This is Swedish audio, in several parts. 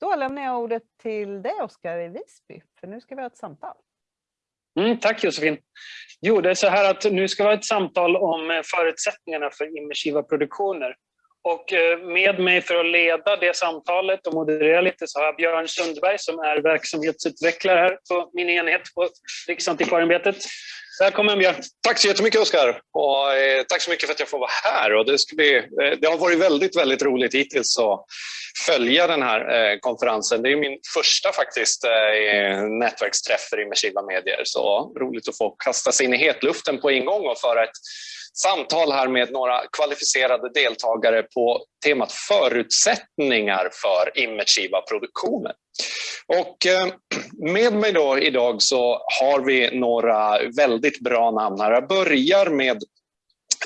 Då lämnar jag ordet till dig Oskar i Visby, för nu ska vi ha ett samtal. Mm, tack Josefin. Jo, det är så här att nu ska vi ha ett samtal om förutsättningarna för immersiva produktioner. Och eh, med mig för att leda det samtalet och moderera lite så har jag Björn Sundberg som är verksamhetsutvecklare här på min enhet på Riksantikvarieämbetet. Välkommen Björn! Tack så jättemycket Oskar! Och eh, tack så mycket för att jag får vara här. Och det, ska bli, eh, det har varit väldigt, väldigt roligt hittills att följa den här eh, konferensen. Det är min första faktiskt eh, nätverksträff för immersiva medier. Så roligt att få kasta sig in i hetluften på en gång och föra ett samtal här med några kvalificerade deltagare på temat förutsättningar för immersiva produktioner. Och eh, med mig då idag så har vi några väldigt bra namn här. Jag börjar med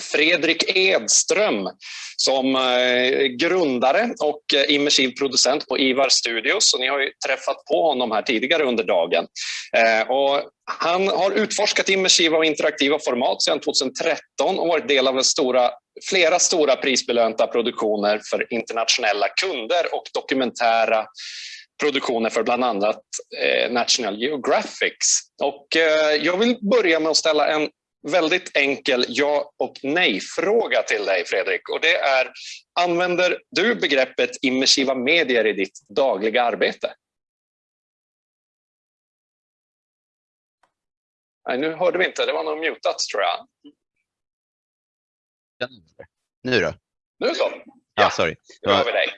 Fredrik Edström som eh, grundare och eh, immersiv producent på Ivar Studios. Och ni har ju träffat på honom här tidigare under dagen. Eh, och han har utforskat immersiva och interaktiva format sedan 2013 och varit del av stora, flera stora prisbelönta produktioner för internationella kunder och dokumentära produktioner för bland annat National Geographic. Och, jag vill börja med att ställa en väldigt enkel ja och nej-fråga till dig Fredrik. Och det är, använder du begreppet immersiva medier i ditt dagliga arbete? Nej, nu hörde vi inte, det var nog mutat tror jag. Nu då? Nu så. Ja, sorry. Nu har vi dig.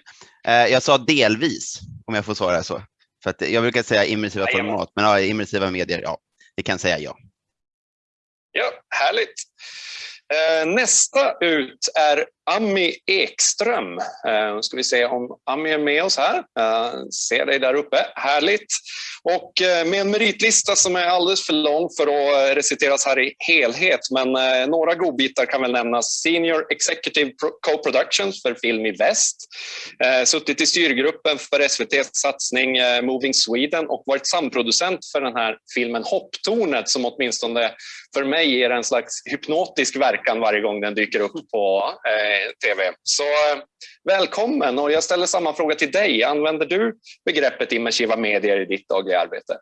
Eh, jag sa delvis, om jag får svara så. För att jag brukar säga immersiva format, men ja, immersiva medier, ja, vi kan säga ja. Ja, härligt. Eh, nästa ut är Ami Ekström. Eh, nu ska vi se om Ami är med oss här. Jag Ser dig där uppe. Härligt. Och eh, med en meritlista som är alldeles för lång för att reciteras här i helhet, men några godbitar kan väl nämnas. Senior Executive Co-Productions för Film i Väst. Suttit i styrgruppen för SVTs satsning Moving Sweden och varit samproducent för den här filmen Hopptornet som åtminstone för mig ger en slags hypnotisk verkan varje gång den dyker upp på tv. Så eh, välkommen och jag ställer samma fråga till dig. Använder du begreppet immersiva medier i ditt dagliga arbete?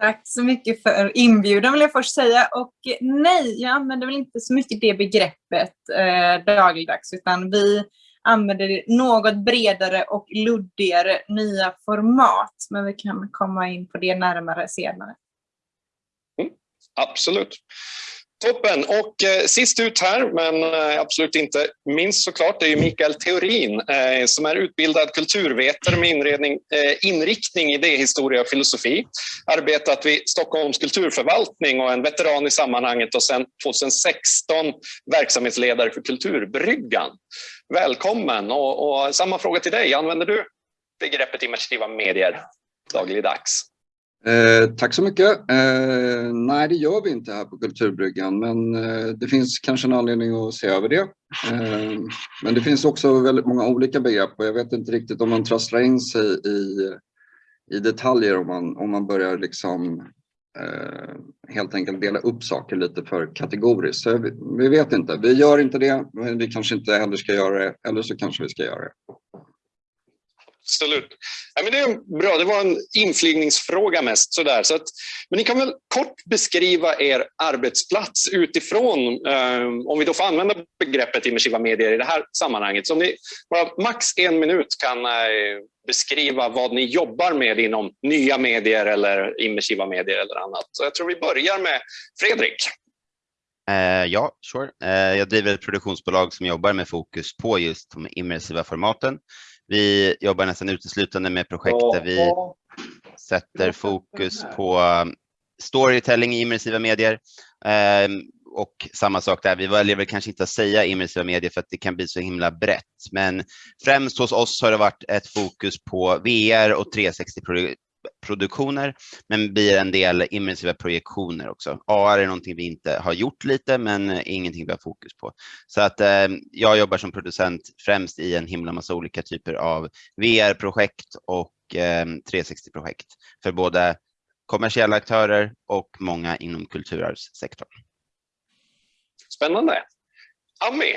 Tack så mycket för inbjudan vill jag först säga. Och nej, jag använder väl inte så mycket det begreppet eh, dagligdags, utan vi använder något bredare och luddigare nya format. Men vi kan komma in på det närmare senare. Absolut. Toppen. Och eh, sist ut här, men eh, absolut inte minst såklart, det är ju Mikael Theorin eh, som är utbildad kulturvetare med inredning, eh, inriktning i idéhistoria och filosofi. Arbetat vid Stockholms kulturförvaltning och en veteran i sammanhanget och sedan 2016 verksamhetsledare för Kulturbryggan. Välkommen och, och samma fråga till dig. Använder du begreppet immersiva medier dagligdags? Eh, tack så mycket. Eh, nej, det gör vi inte här på Kulturbryggan, men eh, det finns kanske en anledning att se över det. Eh, men det finns också väldigt många olika begrepp och jag vet inte riktigt om man trasslar in sig i, i detaljer om man, om man börjar liksom eh, helt enkelt dela upp saker lite för kategoriskt. Så vi, vi vet inte. Vi gör inte det, men vi kanske inte heller ska göra det, eller så kanske vi ska göra det. Absolut. Ja, men det är bra, det var en inflygningsfråga mest. Sådär. Så att, men ni kan väl kort beskriva er arbetsplats utifrån, eh, om vi då får använda begreppet immersiva medier i det här sammanhanget. Så om ni bara max en minut kan eh, beskriva vad ni jobbar med inom nya medier eller immersiva medier eller annat. Så jag tror vi börjar med Fredrik. Eh, ja, sure. Eh, jag driver ett produktionsbolag som jobbar med fokus på just de immersiva formaten. Vi jobbar nästan uteslutande med projekt där vi sätter fokus på um, storytelling i immersiva medier. Ehm, och samma sak där, vi väljer väl kanske inte att säga immersiva medier för att det kan bli så himla brett. Men främst hos oss har det varit ett fokus på VR och produktioner, men blir en del immersiva projektioner också. AR är någonting vi inte har gjort lite, men eh, ingenting vi har fokus på. Så att eh, jag jobbar som producent främst i en himla massa olika typer av VR-projekt och eh, 360-projekt för både kommersiella aktörer och många inom kulturarvssektorn. Spännande. Ami,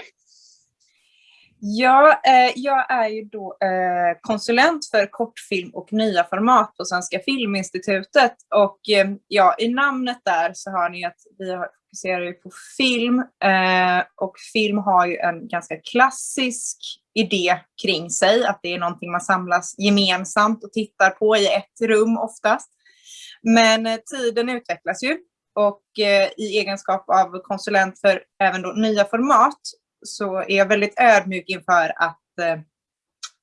Ja, eh, jag är ju då eh, konsulent för kortfilm och nya format på Svenska Filminstitutet. Och eh, ja, i namnet där så har ni att vi fokuserar ju på film eh, och film har ju en ganska klassisk idé kring sig, att det är någonting man samlas gemensamt och tittar på i ett rum oftast. Men eh, tiden utvecklas ju och eh, i egenskap av konsulent för även då nya format så är jag väldigt ödmjuk inför att eh,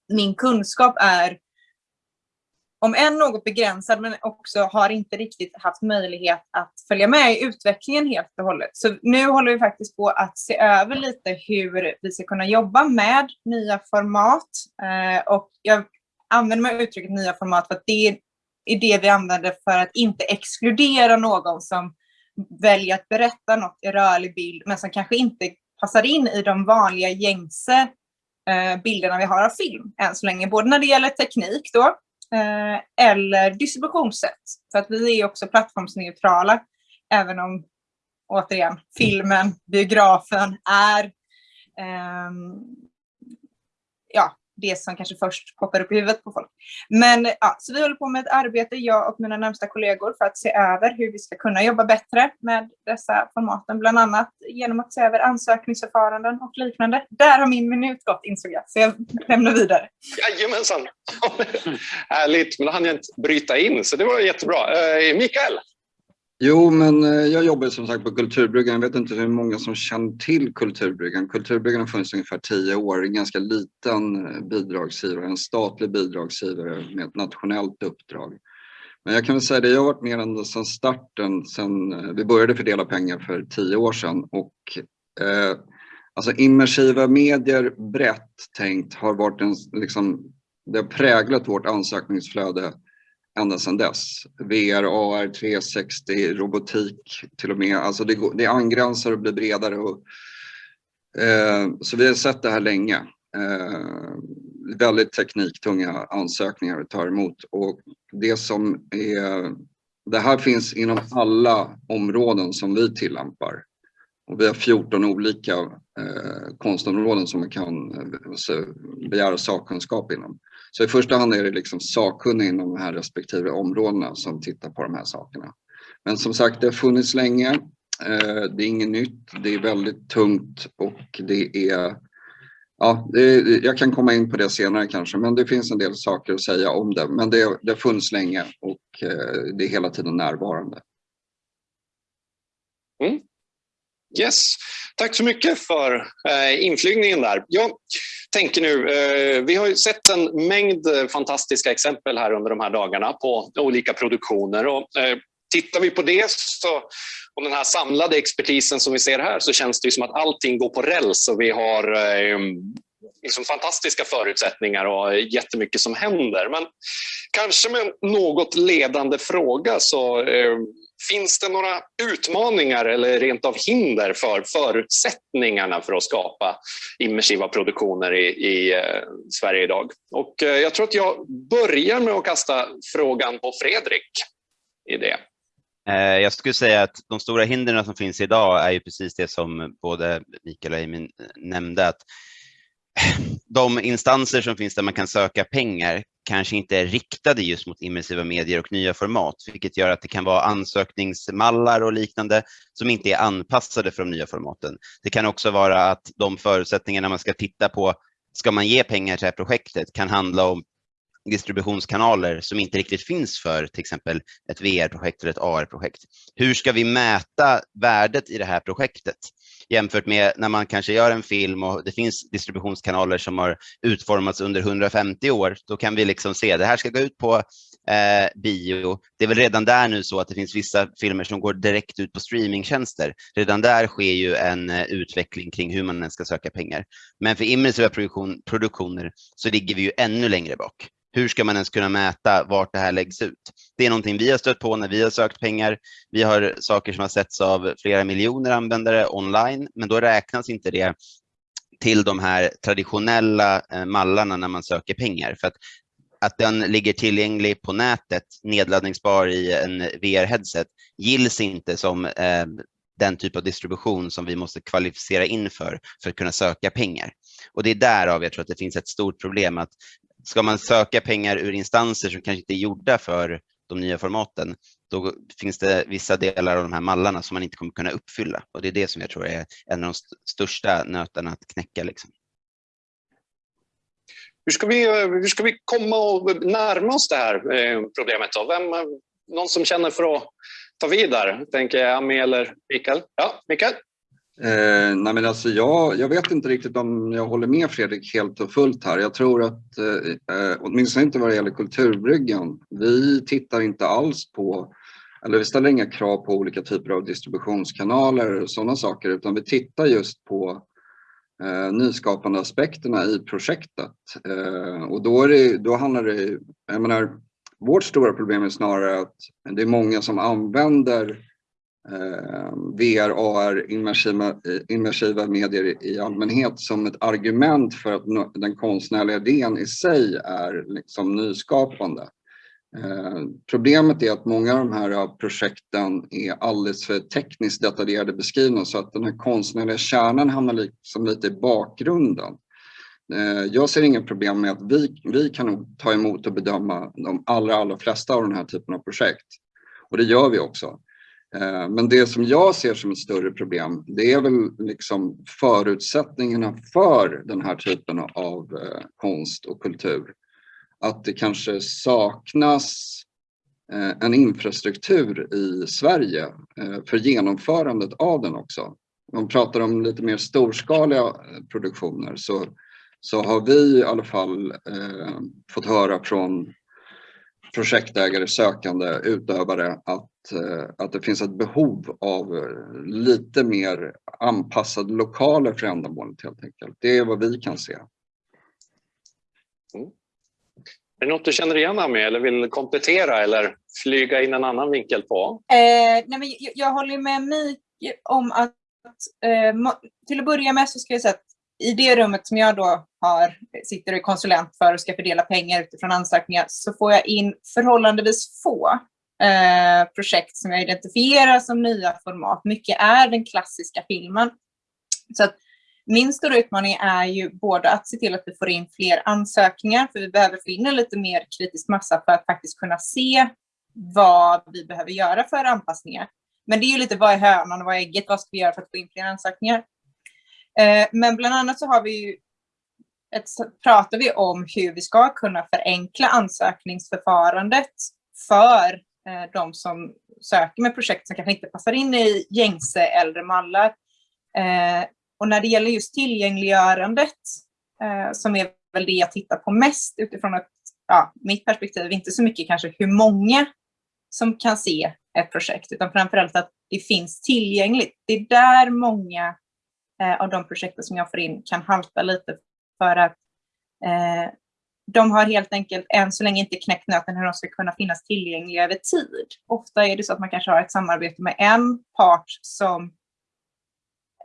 min kunskap är om än något begränsad men också har inte riktigt haft möjlighet att följa med i utvecklingen helt och hållet. Så nu håller vi faktiskt på att se över lite hur vi ska kunna jobba med nya format. Eh, och jag använder mig av uttrycket nya format för att det är det vi använder för att inte exkludera någon som väljer att berätta något i rörlig bild men som kanske inte passar in i de vanliga gängse eh, bilderna vi har av film än så länge. Både när det gäller teknik då, eh, eller distributionssätt. För att vi är också plattformsneutrala, även om återigen filmen, biografen är eh, ja, det som kanske först poppar upp i huvudet på folk. Men ja, så vi håller på med ett arbete, jag och mina närmsta kollegor, för att se över hur vi ska kunna jobba bättre med dessa formaten, bland annat genom att se över ansökningsförfaranden och liknande. Där har min minut gått insåg jag, så jag lämnar vidare. Jajamensan! Härligt, men då hann jag inte bryta in, så det var jättebra. Eh, Mikael? Jo, men eh, jag jobbar som sagt på Kulturbryggan. Jag vet inte hur många som känner till Kulturbryggan. Kulturbryggan har funnits ungefär tio år. En ganska liten eh, bidragsgivare, en statlig bidragsgivare med ett nationellt uppdrag. Men jag kan väl säga det, jag har varit med ända sedan starten, sedan eh, vi började fördela pengar för tio år sedan. Och, eh, alltså immersiva medier brett tänkt har varit en, liksom, det har präglat vårt ansökningsflöde ända sedan dess. VR, AR, 360, robotik till och med. Alltså det, det angränsar och blir bredare. Och, eh, så vi har sett det här länge. Eh, väldigt tekniktunga ansökningar att ta emot och det som är det här finns inom alla områden som vi tillämpar. Och vi har 14 olika eh, konstområden som man kan eh, alltså, begära sakkunskap inom. Så i första hand är det liksom sakkunniga inom de här respektive områdena som tittar på de här sakerna. Men som sagt, det har funnits länge. Eh, det är inget nytt. Det är väldigt tungt och det är Ja, jag kan komma in på det senare kanske, men det finns en del saker att säga om det. Men det, det har funnits länge och eh, det är hela tiden närvarande. Mm. Yes, tack så mycket för eh, inflygningen där. Jag tänker nu, eh, vi har ju sett en mängd eh, fantastiska exempel här under de här dagarna på olika produktioner och eh, tittar vi på det så, och den här samlade expertisen som vi ser här så känns det som att allting går på räls och vi har eh, liksom fantastiska förutsättningar och jättemycket som händer. Men kanske med en något ledande fråga så eh, Finns det några utmaningar eller rent av hinder för förutsättningarna för att skapa immersiva produktioner i, i eh, Sverige idag? Och eh, jag tror att jag börjar med att kasta frågan på Fredrik i det. Eh, jag skulle säga att de stora hindren som finns idag är ju precis det som både Mikael och Amin eh, nämnde, att de instanser som finns där man kan söka pengar kanske inte är riktade just mot immersiva medier och nya format, vilket gör att det kan vara ansökningsmallar och liknande som inte är anpassade för de nya formaten. Det kan också vara att de förutsättningarna man ska titta på, ska man ge pengar till det här projektet, kan handla om distributionskanaler som inte riktigt finns för till exempel ett VR-projekt eller ett AR-projekt. Hur ska vi mäta värdet i det här projektet? jämfört med när man kanske gör en film och det finns distributionskanaler som har utformats under 150 år. Då kan vi liksom se det här ska gå ut på eh, bio. Det är väl redan där nu så att det finns vissa filmer som går direkt ut på streamingtjänster. Redan där sker ju en eh, utveckling kring hur man ska söka pengar. Men för immersiva produktion, produktioner så ligger vi ju ännu längre bak hur ska man ens kunna mäta vart det här läggs ut? Det är någonting vi har stött på när vi har sökt pengar. Vi har saker som har setts av flera miljoner användare online, men då räknas inte det till de här traditionella eh, mallarna när man söker pengar. För att, att den ligger tillgänglig på nätet, nedladdningsbar i en VR-headset, gills inte som eh, den typ av distribution som vi måste kvalificera in för, för att kunna söka pengar. Och det är därav jag tror att det finns ett stort problem att ska man söka pengar ur instanser som kanske inte är gjorda för de nya formaten, då finns det vissa delar av de här mallarna som man inte kommer kunna uppfylla. Och det är det som jag tror är en av de st största nötarna att knäcka. Liksom. Hur ska, vi, hur ska vi komma och närma oss det här eh, problemet? Då? Vem, någon som känner för att ta vidare? Tänker jag Ami eller Mikael? Ja, Mikael? Eh, nej men alltså jag, jag vet inte riktigt om jag håller med Fredrik helt och fullt här. Jag tror att, eh, eh, åtminstone inte vad det gäller Kulturbryggan, vi tittar inte alls på, eller vi ställer inga krav på olika typer av distributionskanaler och sådana saker, utan vi tittar just på eh, nyskapande aspekterna i projektet. Eh, och då, är det, då handlar det, jag menar, vårt stora problem är snarare att det är många som använder eh, Eh, VR, AR, immersiva, eh, immersiva medier i allmänhet som ett argument för att den konstnärliga idén i sig är liksom nyskapande. Eh, problemet är att många av de här eh, projekten är alldeles för tekniskt detaljerade beskrivna så att den här konstnärliga kärnan hamnar liksom lite i bakgrunden. Eh, jag ser inga problem med att vi, vi kan ta emot och bedöma de allra, allra flesta av den här typen av projekt. Och det gör vi också. Eh, men det som jag ser som ett större problem, det är väl liksom förutsättningarna för den här typen av eh, konst och kultur att det kanske saknas eh, en infrastruktur i Sverige för genomförandet av den också. Om man pratar om lite mer storskaliga produktioner så, så har vi i alla fall eh, fått höra från projektägare, sökande, utövare att, eh, att det finns ett behov av lite mer anpassade lokaler för ändamålet helt enkelt. Det är vad vi kan se. Mm. Är det något du känner igen med eller vill komplettera eller flyga in en annan vinkel på? Eh, nej men jag, jag håller med mig om att eh, till att börja med så ska jag säga att i det rummet som jag då har, sitter och är konsulent för och ska fördela pengar utifrån ansökningar så får jag in förhållandevis få eh, projekt som jag identifierar som nya format. Mycket är den klassiska filmen. Så att min stora utmaning är ju både att se till att vi får in fler ansökningar, för vi behöver få in en lite mer kritisk massa för att faktiskt kunna se vad vi behöver göra för anpassningar. Men det är ju lite vad är hönan och vad är ägget, vad ska vi göra för att få in fler ansökningar? Eh, men bland annat så har vi ju ett, pratar vi om hur vi ska kunna förenkla ansökningsförfarandet för eh, de som söker med projekt som kanske inte passar in i gängse äldre mallar. Eh, och när det gäller just tillgängliggörandet, som är väl det jag tittar på mest utifrån ett, ja, mitt perspektiv, inte så mycket kanske hur många som kan se ett projekt, utan framförallt att det finns tillgängligt. Det är där många Eh, av de projekten som jag får in kan halta lite för att eh, de har helt enkelt än så länge inte knäckt nöten hur de ska kunna finnas tillgängliga över tid. Ofta är det så att man kanske har ett samarbete med en part som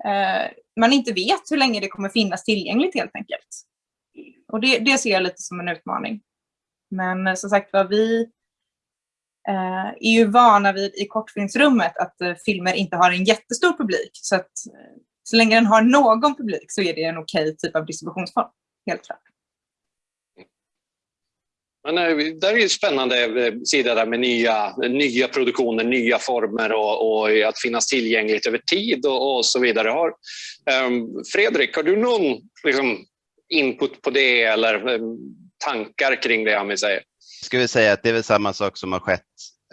eh, man inte vet hur länge det kommer finnas tillgängligt helt enkelt. Och det, det ser jag lite som en utmaning. Men eh, som sagt var, vi eh, är ju vana vid i kortfilmsrummet att eh, filmer inte har en jättestor publik. Så att eh, så länge den har någon publik så är det en okej typ av distributionsform, helt klart. Men eh, där är ju spännande eh, sida där med nya, nya produktioner, nya former och, och att finnas tillgängligt över tid och, och så vidare. Har, um, Fredrik, har du någon liksom, input på det eller um, tankar kring det Ami säger? Jag skulle säga att det är väl samma sak som har skett.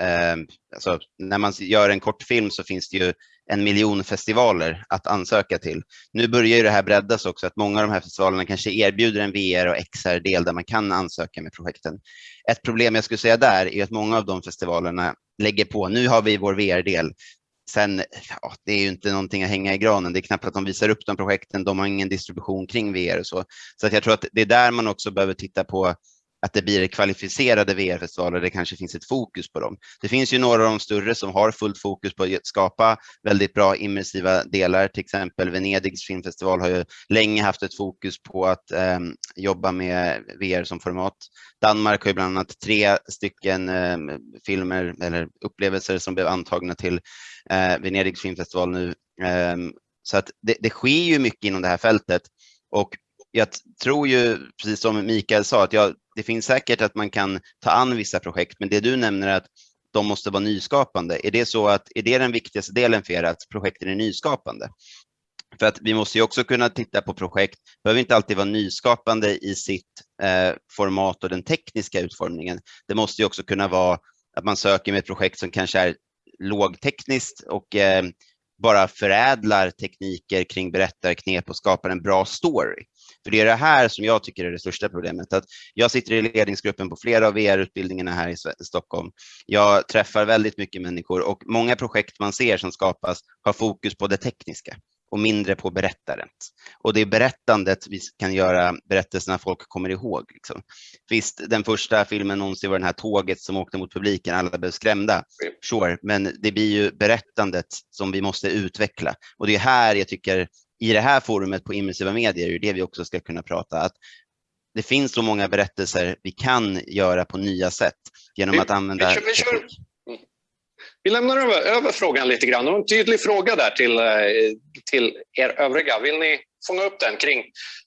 Eh, alltså, när man gör en kortfilm så finns det ju en miljon festivaler att ansöka till. Nu börjar ju det här breddas också, att många av de här festivalerna kanske erbjuder en VR och XR-del där man kan ansöka med projekten. Ett problem jag skulle säga där är att många av de festivalerna lägger på, nu har vi vår VR-del, Sen, ja, det är ju inte någonting att hänga i granen. Det är knappt att de visar upp de projekten. De har ingen distribution kring VR och så. Så att jag tror att det är där man också behöver titta på att det blir kvalificerade VR-festivaler, det kanske finns ett fokus på dem. Det finns ju några av de större som har fullt fokus på att skapa väldigt bra immersiva delar, till exempel Venedigs filmfestival har ju länge haft ett fokus på att eh, jobba med VR som format. Danmark har ju bland annat tre stycken eh, filmer eller upplevelser som blev antagna till eh, Venedigs filmfestival nu. Eh, så att det, det sker ju mycket inom det här fältet och jag tror ju, precis som Mikael sa, att jag, det finns säkert att man kan ta an vissa projekt, men det du nämner att de måste vara nyskapande. Är det så att är det den viktigaste delen för er, att projekten är nyskapande? För att vi måste ju också kunna titta på projekt, behöver inte alltid vara nyskapande i sitt eh, format och den tekniska utformningen. Det måste ju också kunna vara att man söker med ett projekt som kanske är lågtekniskt och eh, bara förädlar tekniker kring berättarknep och skapar en bra story. För det är det här som jag tycker är det största problemet. Att jag sitter i ledningsgruppen på flera av VR-utbildningarna här i Stockholm. Jag träffar väldigt mycket människor och många projekt man ser som skapas har fokus på det tekniska och mindre på berättandet. Och det är berättandet vi kan göra berättelserna folk kommer ihåg. Liksom. Visst, den första filmen någonsin var den här tåget som åkte mot publiken, alla blev skrämda. Sure, men det blir ju berättandet som vi måste utveckla. Och det är här jag tycker, i det här forumet på immersiva medier, är det vi också ska kunna prata, att det finns så många berättelser vi kan göra på nya sätt genom att använda vi, vi, kör, vi lämnar över, över, frågan lite grann. Och en tydlig fråga där till, eh, till er övriga. Vill ni fånga upp den kring,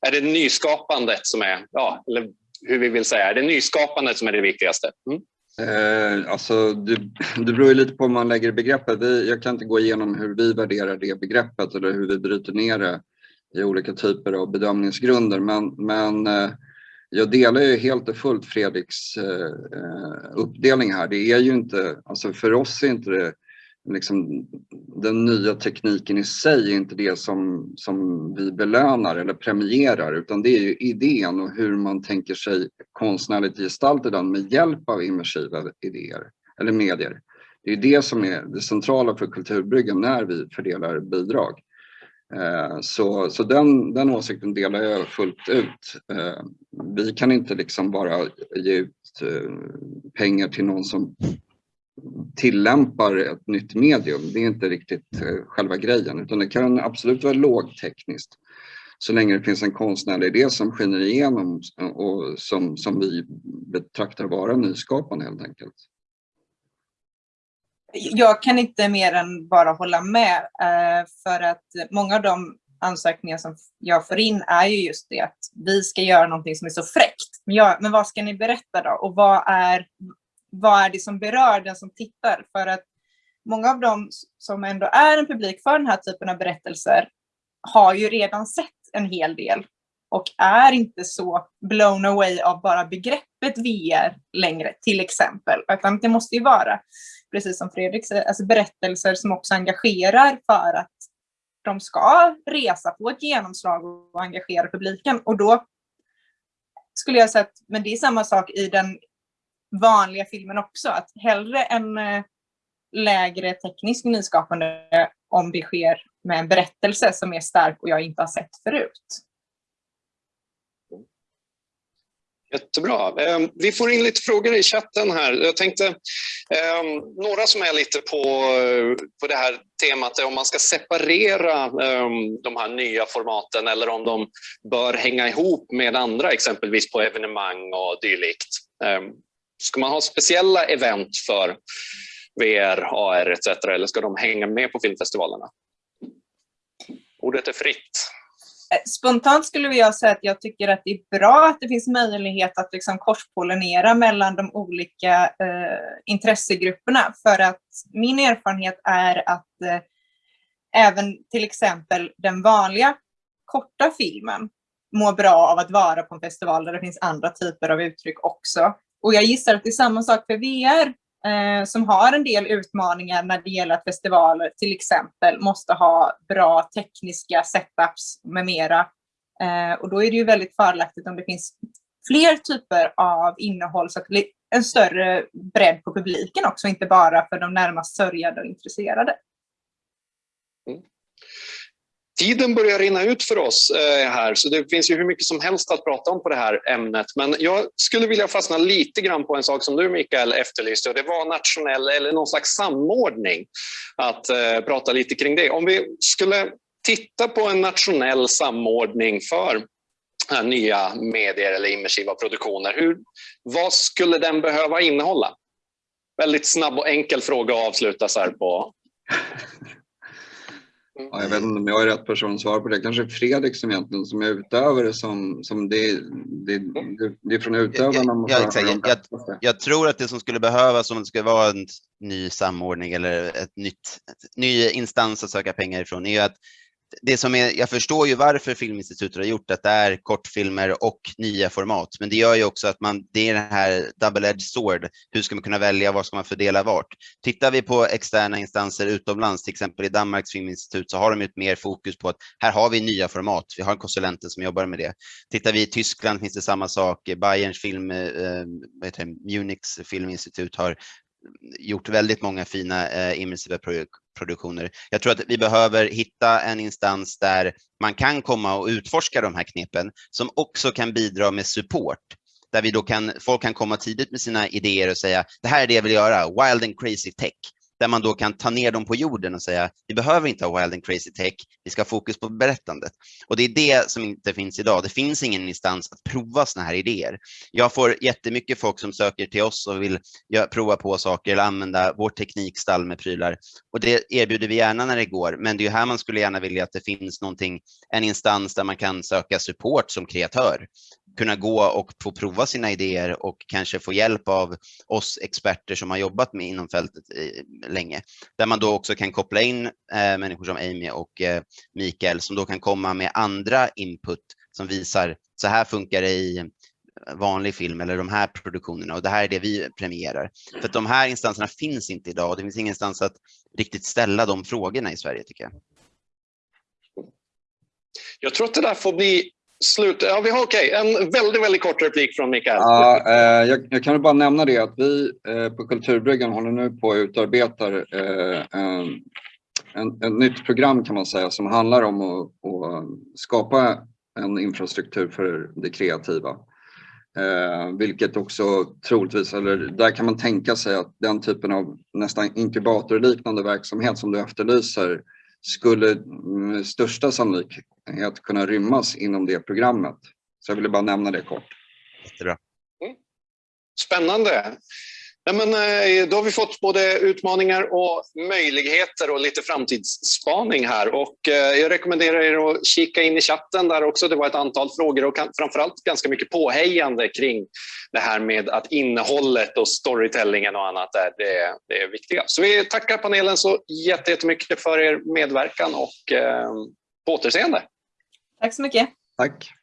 är det nyskapandet som är, ja, eller hur vi vill säga, är det nyskapandet som är det viktigaste? Mm. Eh, alltså, det, det beror lite på hur man lägger begreppet. Vi, jag kan inte gå igenom hur vi värderar det begreppet eller hur vi bryter ner det i olika typer av bedömningsgrunder. Men, men eh, jag delar ju helt och fullt Fredriks eh, eh uppdelning här. Det är ju inte, alltså för oss är inte det liksom, den nya tekniken i sig är inte det som, som vi belönar eller premierar utan det är ju idén och hur man tänker sig konstnärligt gestalta den med hjälp av immersiva idéer eller medier. Det är det som är det centrala för Kulturbryggan när vi fördelar bidrag. Eh, så, så den, den åsikten delar jag fullt ut. Eh, vi kan inte liksom bara ge ut eh, pengar till någon som tillämpar ett nytt medium. Det är inte riktigt eh, själva grejen utan det kan absolut vara lågtekniskt så länge det finns en konstnärlig idé som skiner igenom och som, som vi betraktar vara nyskapande helt enkelt jag kan inte mer än bara hålla med eh, för att många av de ansökningar som jag får in är ju just det att vi ska göra någonting som är så fräckt. Men, jag, men vad ska ni berätta då? Och vad är, vad är det som berör den som tittar? För att många av dem som ändå är en publik för den här typen av berättelser har ju redan sett en hel del och är inte så blown away av bara begreppet VR längre, till exempel. Utan det måste ju vara precis som Fredrik säger, alltså berättelser som också engagerar för att de ska resa på ett genomslag och engagera publiken. Och då skulle jag säga att, men det är samma sak i den vanliga filmen också, att hellre en eh, lägre teknisk nyskapande om det sker med en berättelse som är stark och jag inte har sett förut. Jättebra. Ehm, vi får in lite frågor i chatten här. Jag tänkte, ehm, några som är lite på, på det här temat är om man ska separera ehm, de här nya formaten eller om de bör hänga ihop med andra, exempelvis på evenemang och dylikt. Ska man ha speciella event för VR, AR etc. eller ska de hänga med på filmfestivalerna? Ordet är fritt. Eh, spontant skulle jag säga att jag tycker att det är bra att det finns möjlighet att liksom korspollinera mellan de olika eh, intressegrupperna för att min erfarenhet är att eh, även till exempel den vanliga korta filmen mår bra av att vara på en festival där det finns andra typer av uttryck också. Och jag gissar att det är samma sak för VR eh, som har en del utmaningar när det gäller att festivaler till exempel måste ha bra tekniska setups med mera. Eh, och då är det ju väldigt fördelaktigt om det finns fler typer av innehåll så att det blir en större bredd på publiken också, inte bara för de närmast sörjade och intresserade. Mm. Tiden börjar rinna ut för oss eh, här, så det finns ju hur mycket som helst att prata om på det här ämnet. Men jag skulle vilja fastna lite grann på en sak som du, Mikael, efterlyste och det var nationell eller någon slags samordning. Att eh, prata lite kring det. Om vi skulle titta på en nationell samordning för eh, nya medier eller immersiva produktioner, hur, vad skulle den behöva innehålla? Väldigt snabb och enkel fråga att avsluta så här på. Ja, jag vet inte om jag är rätt person att svara på det. Kanske Fredrik som egentligen som är utövare som, som det, det, det, det är från utövarna man Ja, exakt. Jag- bästa. Jag tror att det som skulle behövas om det ska vara en ny samordning eller ett nytt, ett ny instans att söka pengar ifrån är att det som är, jag förstår ju varför Filminstitutet har gjort att det är kortfilmer och nya format, men det gör ju också att man, det är den här double-edged sword. Hur ska man kunna välja? Vad ska man fördela vart? Tittar vi på externa instanser utomlands, till exempel i Danmarks filminstitut, så har de ju ett mer fokus på att här har vi nya format. Vi har konsulenter som jobbar med det. Tittar vi i Tyskland finns det samma sak. Bayerns film, eh, eh vad heter det, Munichs filminstitut har gjort väldigt många fina eh, immersiva produktioner. Jag tror att vi behöver hitta en instans där man kan komma och utforska de här knepen som också kan bidra med support. Där vi då kan, folk kan komma tidigt med sina idéer och säga det här är det jag vill göra, wild and crazy tech. Där man då kan ta ner dem på jorden och säga vi behöver inte ha wild and crazy tech, vi ska ha fokus på berättandet. Och det är det som inte finns idag. Det finns ingen instans att prova sådana här idéer. Jag får jättemycket folk som söker till oss och vill prova på saker eller använda vår teknikstall med prylar. Och det erbjuder vi gärna när det går, men det är ju här man skulle gärna vilja att det finns någonting, en instans där man kan söka support som kreatör. Kunna gå och få prova sina idéer och kanske få hjälp av oss experter som har jobbat med inom fältet länge. Där man då också kan koppla in eh, människor som Amy och eh, Mikael som då kan komma med andra input som visar så här funkar det i vanlig film eller de här produktionerna och det här är det vi premierar. För att de här instanserna finns inte idag och det finns ingenstans att riktigt ställa de frågorna i Sverige tycker jag. Jag tror att det där får bli slut. Ja, vi har okej, en väldigt, väldigt kort replik från Mikael. Ja, eh, jag, jag kan bara nämna det att vi eh, på Kulturbryggan håller nu på att utarbeta eh, en, en, ett nytt program kan man säga som handlar om att, att skapa en infrastruktur för det kreativa. Eh, vilket också troligtvis, eller där kan man tänka sig att den typen av nästan inkubatorliknande verksamhet som du efterlyser skulle med största sannolikhet kunna rymmas inom det programmet. Så jag ville bara nämna det kort. Jättebra. Spännande. Nej, men, eh, då har vi fått både utmaningar och möjligheter och lite framtidsspaning här. Och, eh, jag rekommenderar er att kika in i chatten där också. Det var ett antal frågor och framförallt ganska mycket påhejande kring det här med att innehållet och storytellingen och annat är det, det är viktiga. Så vi tackar panelen så jätte- jättemycket för er medverkan och eh, på återseende. Tack så mycket. Tack!